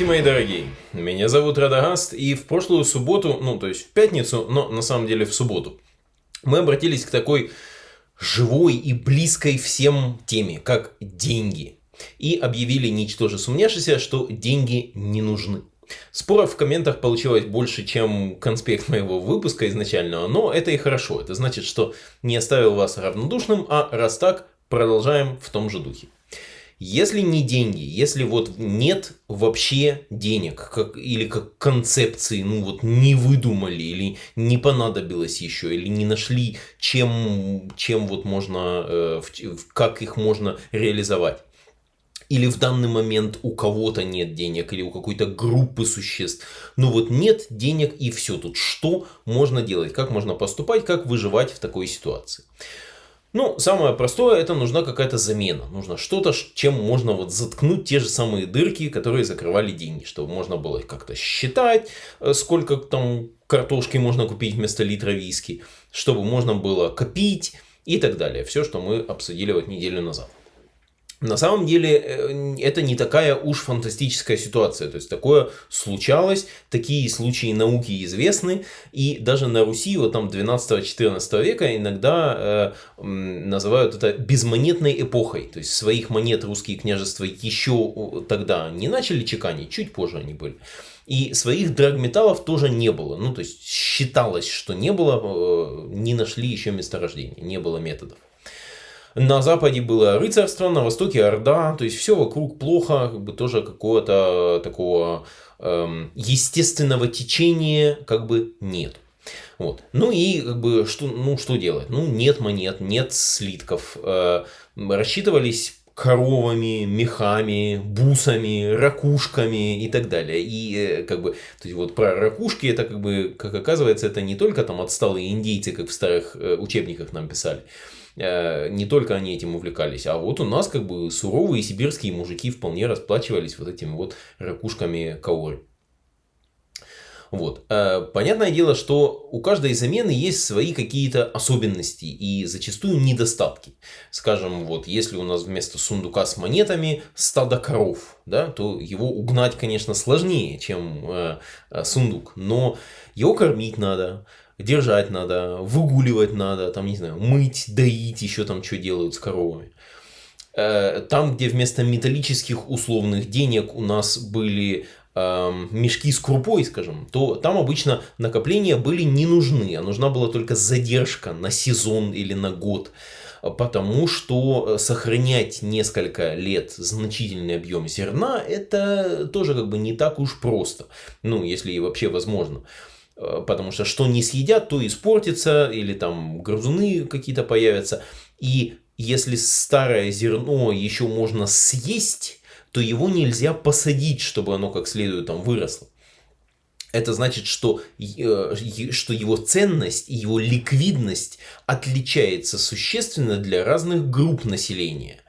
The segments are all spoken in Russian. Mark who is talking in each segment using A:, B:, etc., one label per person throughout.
A: Здравствуйте, мои дорогие. Меня зовут Радагаст, и в прошлую субботу, ну, то есть в пятницу, но на самом деле в субботу, мы обратились к такой живой и близкой всем теме, как деньги. И объявили, ничтоже сумняшися, что деньги не нужны. Споров в комментах получилось больше, чем конспект моего выпуска изначального, но это и хорошо. Это значит, что не оставил вас равнодушным, а раз так, продолжаем в том же духе. Если не деньги, если вот нет вообще денег, как, или как концепции, ну вот не выдумали, или не понадобилось еще, или не нашли, чем, чем вот можно, э, как их можно реализовать. Или в данный момент у кого-то нет денег, или у какой-то группы существ. Ну вот нет денег и все тут. Что можно делать, как можно поступать, как выживать в такой ситуации. Ну, самое простое, это нужна какая-то замена. Нужно что-то, чем можно вот заткнуть те же самые дырки, которые закрывали деньги. Чтобы можно было как-то считать, э, сколько там картошки можно купить вместо литра виски. Чтобы можно было копить и так далее. Все, что мы обсудили вот неделю назад. На самом деле э, это не такая уж фантастическая ситуация. То есть такое случалось, такие случаи науки известны. И даже на Руси, вот там 12-14 века иногда э, называют это безмонетной эпохой. То есть своих монет русские княжества еще тогда не начали чеканить, чуть позже они были. И своих драгметаллов тоже не было. Ну, то есть считалось, что не было, э, не нашли еще месторождения, не было методов. На западе было рыцарство, на востоке орда, то есть все вокруг плохо, как бы тоже какого-то такого эм, естественного течения как бы нет. Вот. Ну и как бы что, ну, что делать? Ну нет монет, нет слитков. Э, рассчитывались коровами, мехами, бусами, ракушками и так далее. И э, как бы, то есть вот про ракушки, это как бы, как оказывается, это не только там отсталые индейцы, как в старых э, учебниках нам писали, не только они этим увлекались, а вот у нас как бы суровые сибирские мужики вполне расплачивались вот этими вот ракушками каоры. Вот. Э, понятное дело, что у каждой замены есть свои какие-то особенности и зачастую недостатки. Скажем, вот если у нас вместо сундука с монетами стадо коров, да, то его угнать, конечно, сложнее, чем э, сундук, но его кормить надо, держать надо, выгуливать надо, там, не знаю, мыть, доить, еще там что делают с коровами. Э, там, где вместо металлических условных денег у нас были э, мешки с крупой, скажем, то там обычно накопления были не нужны, а нужна была только задержка на сезон или на год. Потому что сохранять несколько лет значительный объем зерна, это тоже как бы не так уж просто. Ну, если и вообще возможно. Э, потому что что не съедят, то испортится, или там грызуны какие-то появятся. И если старое зерно еще можно съесть, то его нельзя посадить, чтобы оно как следует там выросло. Это значит, что, э, что его ценность и его ликвидность отличается существенно для разных групп населения.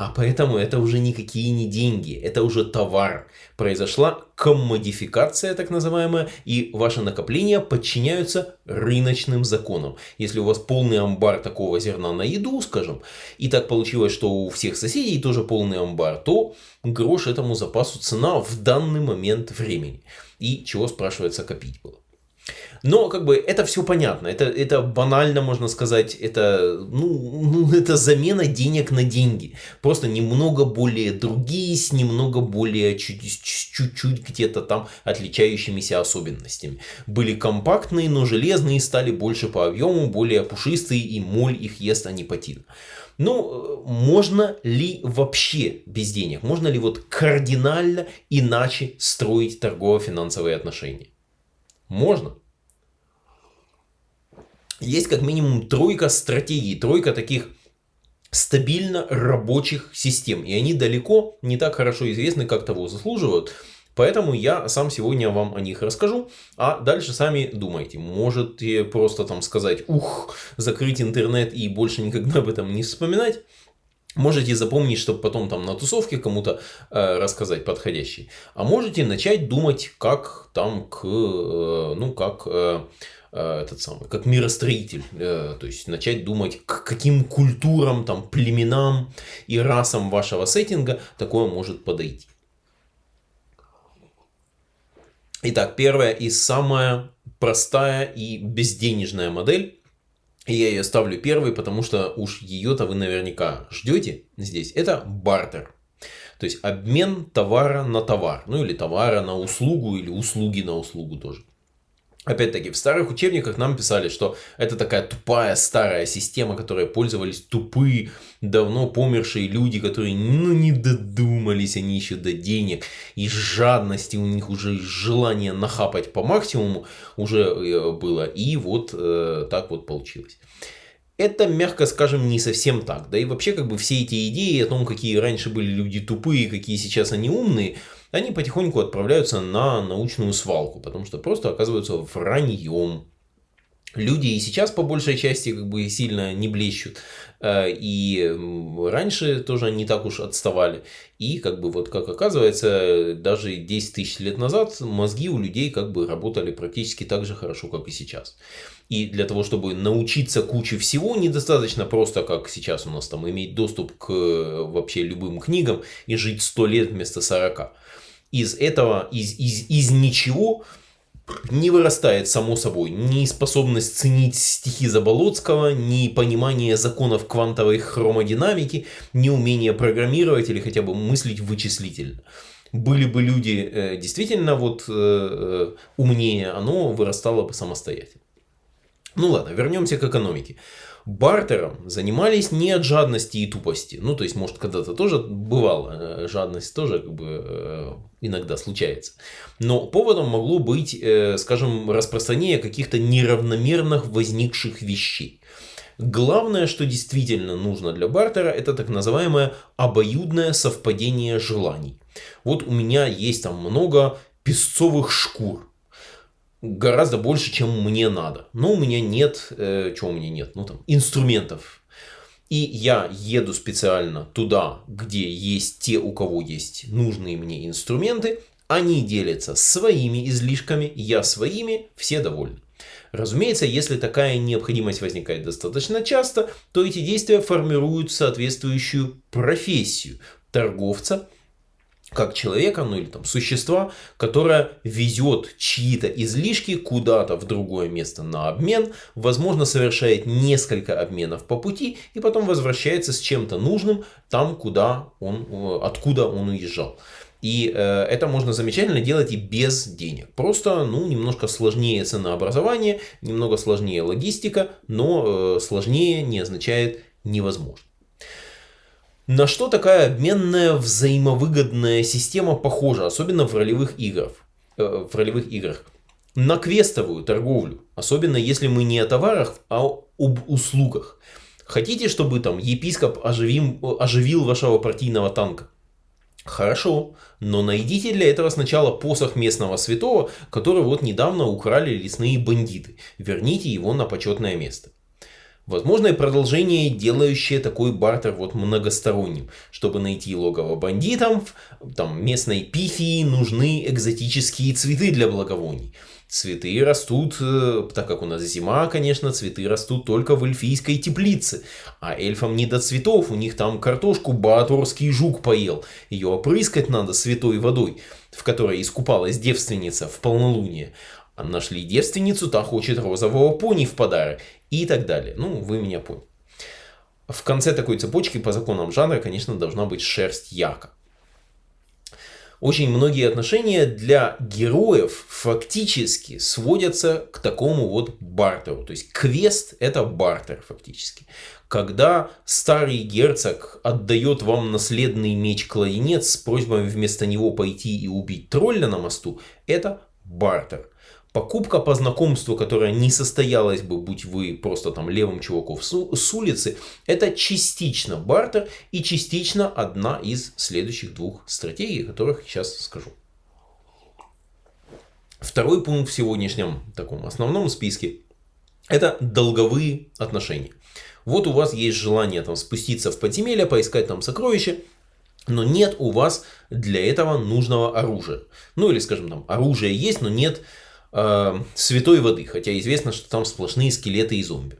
A: А поэтому это уже никакие не деньги, это уже товар. Произошла коммодификация так называемая, и ваши накопления подчиняются рыночным законам. Если у вас полный амбар такого зерна на еду, скажем, и так получилось, что у всех соседей тоже полный амбар, то грош этому запасу цена в данный момент времени. И чего, спрашивается, копить было. Но как бы это все понятно, это, это банально можно сказать, это, ну, ну, это замена денег на деньги. Просто немного более другие, с немного более чуть-чуть где-то там отличающимися особенностями. Были компактные, но железные, стали больше по объему, более пушистые и моль их ест анипатин. Ну, можно ли вообще без денег? Можно ли вот кардинально иначе строить торгово-финансовые отношения? Можно есть как минимум тройка стратегий, тройка таких стабильно рабочих систем. И они далеко не так хорошо известны, как того заслуживают. Поэтому я сам сегодня вам о них расскажу, а дальше сами думайте. Можете просто там сказать, ух, закрыть интернет и больше никогда об этом не вспоминать. Можете запомнить, чтобы потом там на тусовке кому-то э, рассказать подходящий. А можете начать думать, как там к, э, ну, как... Э, Э, этот самый, как миростроитель, э, то есть начать думать, к каким культурам, там, племенам и расам вашего сеттинга такое может подойти. Итак, первая и самая простая и безденежная модель. Я ее ставлю первой, потому что уж ее-то вы наверняка ждете здесь. Это бартер. То есть обмен товара на товар. Ну или товара на услугу, или услуги на услугу тоже. Опять-таки, в старых учебниках нам писали, что это такая тупая старая система, которой пользовались тупые, давно помершие люди, которые ну не додумались они еще до денег, и жадности у них уже желание нахапать по максимуму уже э, было, и вот э, так вот получилось. Это, мягко скажем, не совсем так. Да и вообще, как бы все эти идеи о том, какие раньше были люди тупые, какие сейчас они умные, они потихоньку отправляются на научную свалку, потому что просто оказываются враньем. Люди и сейчас по большей части как бы сильно не блещут. Э, и раньше тоже не так уж отставали. И как бы вот как оказывается, даже 10 тысяч лет назад мозги у людей как бы работали практически так же хорошо, как и сейчас. И для того, чтобы научиться куче всего, недостаточно просто, как сейчас у нас там, иметь доступ к вообще любым книгам и жить 100 лет вместо 40 из этого, из, из, из ничего не вырастает само собой ни способность ценить стихи Заболоцкого, ни понимание законов квантовой хромодинамики, ни умение программировать или хотя бы мыслить вычислительно. Были бы люди э, действительно вот э, э умнее, оно вырастало бы самостоятельно. Ну ладно, вернемся к экономике бартером занимались не от жадности и тупости. Ну, то есть, может, когда-то тоже бывало, э, жадность тоже как бы э, иногда случается. Но поводом могло быть, э, скажем, распространение каких-то неравномерных возникших вещей. Главное, что действительно нужно для бартера, это так называемое обоюдное совпадение желаний. Вот у меня есть там много песцовых шкур гораздо больше, чем мне надо. Но у меня нет, э, чего у меня нет, ну там, инструментов. И я еду специально туда, где есть те, у кого есть нужные мне инструменты. Они делятся своими излишками, я своими, все довольны. Разумеется, если такая необходимость возникает достаточно часто, то эти действия формируют соответствующую профессию торговца – как человека, ну или там существа, которое везет чьи-то излишки куда-то в другое место на обмен, возможно совершает несколько обменов по пути и потом возвращается с чем-то нужным там, куда он, э, откуда он уезжал. И э, это можно замечательно делать и без денег. Просто, ну, немножко сложнее ценообразование, немного сложнее логистика, но э, сложнее не означает невозможно. На что такая обменная взаимовыгодная система похожа, особенно в ролевых играх? Э, в ролевых играх? На квестовую торговлю, особенно если мы не о товарах, а об услугах. Хотите, чтобы там епископ оживим, оживил вашего партийного танка? Хорошо, но найдите для этого сначала посох местного святого, который вот недавно украли лесные бандиты. Верните его на почетное место. Возможно и продолжение, делающее такой бартер вот многосторонним. Чтобы найти логово бандитов, там местной пифии нужны экзотические цветы для благовоний. Цветы растут, э, так как у нас зима, конечно, цветы растут только в эльфийской теплице. А эльфам не до цветов, у них там картошку бааторский жук поел. Ее опрыскать надо святой водой, в которой искупалась девственница в полнолуние. А нашли девственницу, та хочет розового пони в подарок и так далее. Ну, вы меня поняли. В конце такой цепочки по законам жанра, конечно, должна быть шерсть яка. Очень многие отношения для героев фактически сводятся к такому вот бартеру. То есть квест это бартер фактически. Когда старый герцог отдает вам наследный меч-кладенец с просьбой вместо него пойти и убить тролля на мосту, это бартер. Покупка по знакомству, которая не состоялась бы, будь вы просто там левым чуваком с улицы, это частично бартер и частично одна из следующих двух стратегий, которых сейчас скажу. Второй пункт в сегодняшнем таком основном списке – это долговые отношения. Вот у вас есть желание там спуститься в подземелье, поискать там сокровища, но нет у вас для этого нужного оружия. Ну или, скажем, там оружие есть, но нет э, святой воды, хотя известно, что там сплошные скелеты и зомби.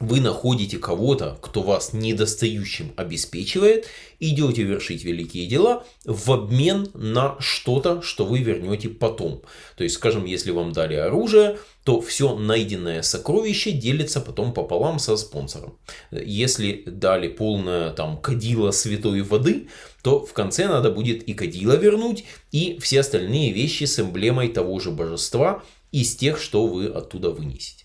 A: Вы находите кого-то, кто вас недостающим обеспечивает, идете вершить великие дела в обмен на что-то, что вы вернете потом. То есть, скажем, если вам дали оружие, то все найденное сокровище делится потом пополам со спонсором. Если дали полное там кадило святой воды, то в конце надо будет и кадило вернуть, и все остальные вещи с эмблемой того же божества из тех, что вы оттуда вынесете.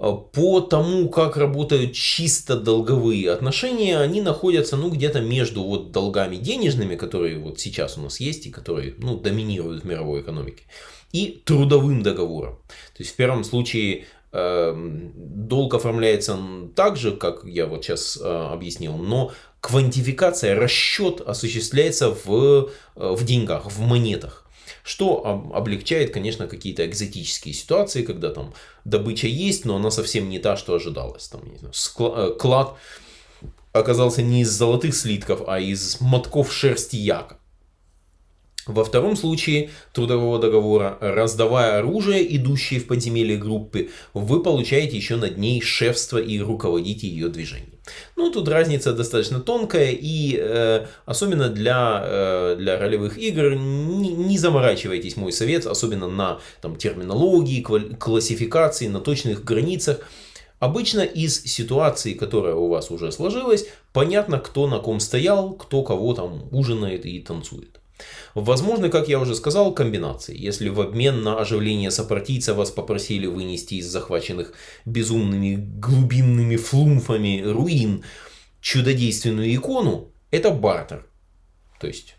A: По тому, как работают чисто долговые отношения, они находятся ну, где-то между вот долгами денежными, которые вот сейчас у нас есть и которые ну, доминируют в мировой экономике, и трудовым договором. То есть в первом случае э, долг оформляется так же, как я вот сейчас э, объяснил, но квантификация, расчет осуществляется в, э, в деньгах, в монетах что облегчает, конечно, какие-то экзотические ситуации, когда там добыча есть, но она совсем не та, что ожидалось. Там, не знаю, э, клад оказался не из золотых слитков, а из мотков шерсти яка. Во втором случае трудового договора, раздавая оружие, идущее в подземелье группы, вы получаете еще над ней шефство и руководите ее движением. Ну, тут разница достаточно тонкая, и э, особенно для, э, для ролевых игр не, не заморачивайтесь, мой совет, особенно на там, терминологии, классификации, на точных границах. Обычно из ситуации, которая у вас уже сложилась, понятно, кто на ком стоял, кто кого там ужинает и танцует. Возможно, как я уже сказал, комбинации. Если в обмен на оживление сопартийца вас попросили вынести из захваченных безумными глубинными флумфами руин чудодейственную икону, это бартер. То есть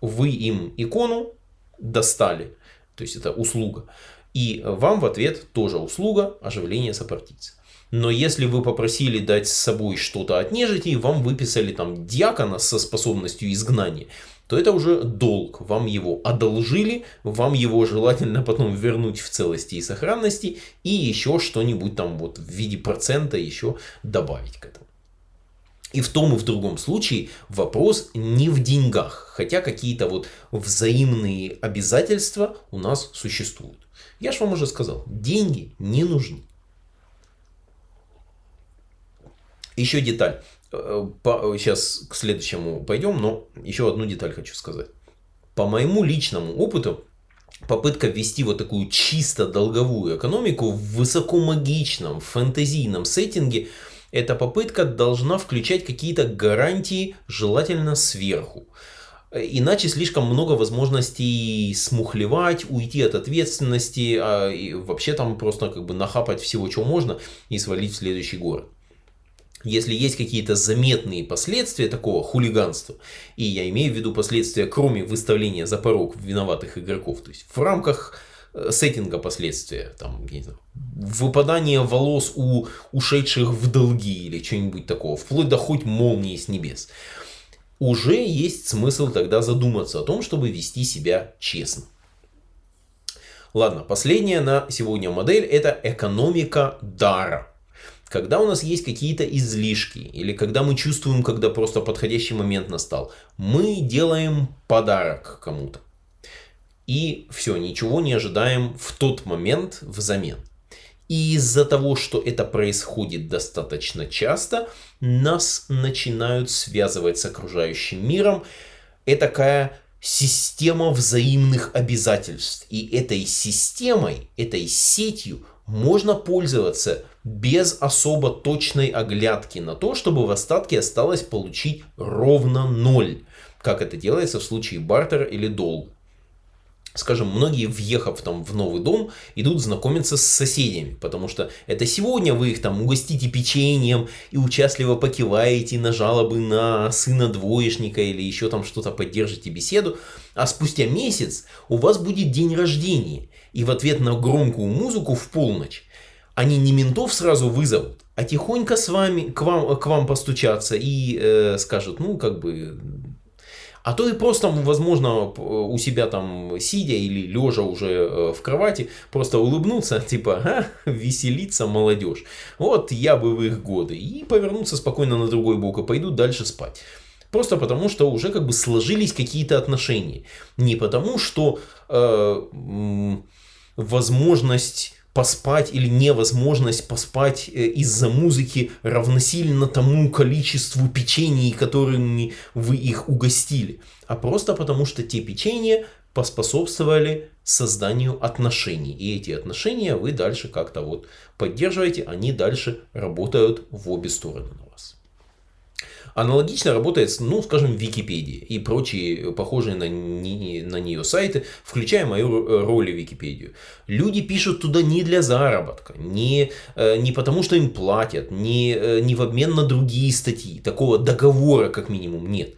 A: вы им икону достали, то есть это услуга. И вам в ответ тоже услуга оживления сопартийца. Но если вы попросили дать с собой что-то от нежити, вам выписали там диакона со способностью изгнания, то это уже долг. Вам его одолжили, вам его желательно потом вернуть в целости и сохранности и еще что-нибудь там вот в виде процента еще добавить к этому. И в том и в другом случае вопрос не в деньгах, хотя какие-то вот взаимные обязательства у нас существуют. Я же вам уже сказал, деньги не нужны. Еще деталь. Сейчас к следующему пойдем, но еще одну деталь хочу сказать. По моему личному опыту, попытка ввести вот такую чисто долговую экономику в высокомагичном фэнтезийном сеттинге, эта попытка должна включать какие-то гарантии, желательно сверху. Иначе слишком много возможностей смухлевать, уйти от ответственности, а и вообще там просто как бы нахапать всего, чего можно и свалить в следующий город если есть какие-то заметные последствия такого хулиганства, и я имею в виду последствия, кроме выставления за порог виноватых игроков, то есть в рамках э, сеттинга последствия, там, не знаю, выпадание волос у ушедших в долги или что-нибудь такого, вплоть до хоть молнии с небес, уже есть смысл тогда задуматься о том, чтобы вести себя честно. Ладно, последняя на сегодня модель это экономика дара. Когда у нас есть какие-то излишки, или когда мы чувствуем, когда просто подходящий момент настал, мы делаем подарок кому-то. И все, ничего не ожидаем в тот момент взамен. И из-за того, что это происходит достаточно часто, нас начинают связывать с окружающим миром. Это такая система взаимных обязательств. И этой системой, этой сетью можно пользоваться без особо точной оглядки на то, чтобы в остатке осталось получить ровно ноль, как это делается в случае бартера или долга. Скажем, многие, въехав там в новый дом, идут знакомиться с соседями, потому что это сегодня вы их там угостите печеньем и участливо покиваете на жалобы на сына двоечника или еще там что-то поддержите беседу, а спустя месяц у вас будет день рождения, и в ответ на громкую музыку в полночь они не ментов сразу вызовут, а тихонько с вами, к вам, к вам постучатся и э, скажут, ну, как бы... А то и просто, возможно, у себя там сидя или лежа уже э, в кровати, просто улыбнуться, типа, а, веселиться молодежь. Вот я бы в их годы. И повернуться спокойно на другой бок и пойдут дальше спать. Просто потому, что уже как бы сложились какие-то отношения. Не потому, что э, возможность поспать или невозможность поспать э, из-за музыки равносильно тому количеству печений, которыми вы их угостили, а просто потому что те печенья поспособствовали созданию отношений. И эти отношения вы дальше как-то вот поддерживаете, они дальше работают в обе стороны на вас. Аналогично работает, ну, скажем, Википедия и прочие похожие на, не, на нее сайты, включая мою роль в Википедию. Люди пишут туда не для заработка, не, э, не потому, что им платят, не, э, не в обмен на другие статьи. Такого договора, как минимум, нет.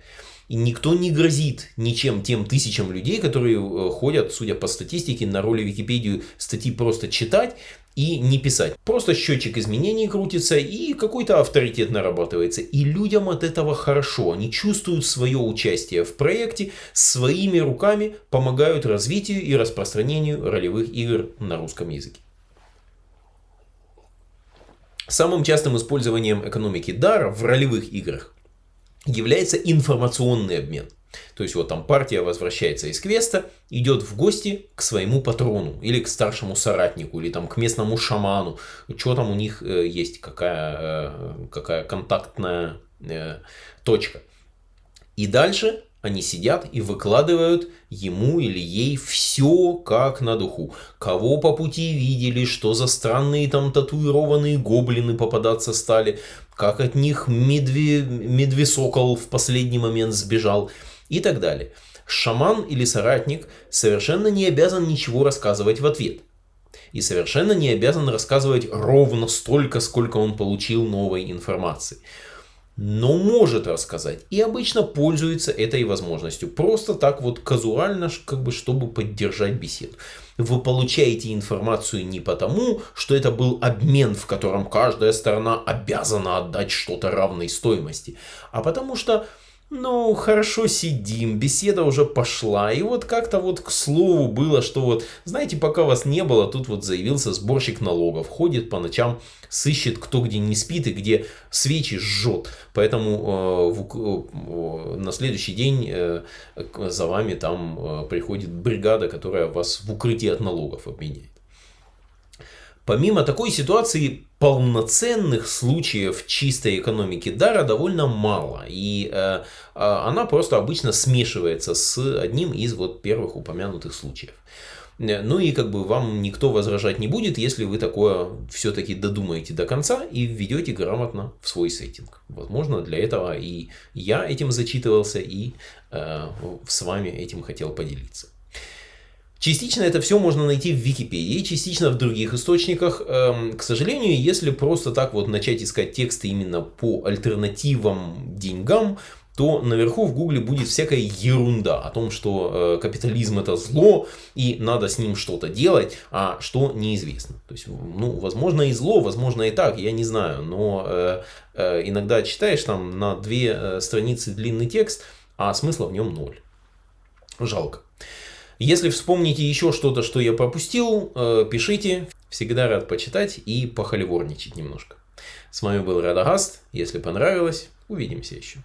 A: И никто не грозит ничем тем тысячам людей, которые э, ходят, судя по статистике, на роли Википедию статьи просто читать и не писать. Просто счетчик изменений крутится и какой-то авторитет нарабатывается. И людям от этого хорошо. Они чувствуют свое участие в проекте, своими руками помогают развитию и распространению ролевых игр на русском языке. Самым частым использованием экономики дара в ролевых играх является информационный обмен. То есть вот там партия возвращается из квеста, идет в гости к своему патрону или к старшему соратнику или там к местному шаману. Что там у них э, есть, какая, э, какая контактная э, точка. И дальше они сидят и выкладывают ему или ей все как на духу. Кого по пути видели, что за странные там татуированные гоблины попадаться стали, как от них медве, медвесокол в последний момент сбежал и так далее. Шаман или соратник совершенно не обязан ничего рассказывать в ответ. И совершенно не обязан рассказывать ровно столько, сколько он получил новой информации но может рассказать. И обычно пользуется этой возможностью. Просто так вот казуально, как бы, чтобы поддержать беседу. Вы получаете информацию не потому, что это был обмен, в котором каждая сторона обязана отдать что-то равной стоимости, а потому что ну, хорошо сидим, беседа уже пошла. И вот как-то вот к слову было, что вот, знаете, пока вас не было, тут вот заявился сборщик налогов. Ходит по ночам, сыщет, кто где не спит и где свечи жжет. Поэтому э, в, э, на следующий день э, за вами там э, приходит бригада, которая вас в укрытии от налогов обменяет. Помимо такой ситуации, полноценных случаев чистой экономики дара довольно мало. И э, а, она просто обычно смешивается с одним из вот первых упомянутых случаев. Э, ну и как бы вам никто возражать не будет, если вы такое все-таки додумаете до конца и введете грамотно в свой сеттинг. Возможно, для этого и я этим зачитывался, и э, с вами этим хотел поделиться. Частично это все можно найти в Википедии, частично в других источниках. Эм, к сожалению, если просто так вот начать искать тексты именно по альтернативам деньгам, то наверху в гугле будет всякая ерунда о том, что э, капитализм это зло и надо с ним что-то делать, а что неизвестно. То есть, ну, возможно и зло, возможно и так, я не знаю, но э, э, иногда читаешь там на две э, страницы длинный текст, а смысла в нем ноль. Жалко. Если вспомните еще что-то, что я пропустил, э, пишите. Всегда рад почитать и похоливорничать немножко. С вами был Радагаст. Если понравилось, увидимся еще.